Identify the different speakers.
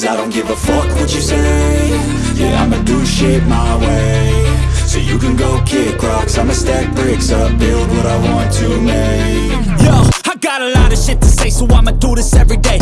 Speaker 1: Cause I don't give a fuck what you say. Yeah, I'ma do shit my way. So you can go kick rocks. I'ma stack bricks up Build what I want to make.
Speaker 2: Yo, I got a lot of shit to say, so I'ma do this every day.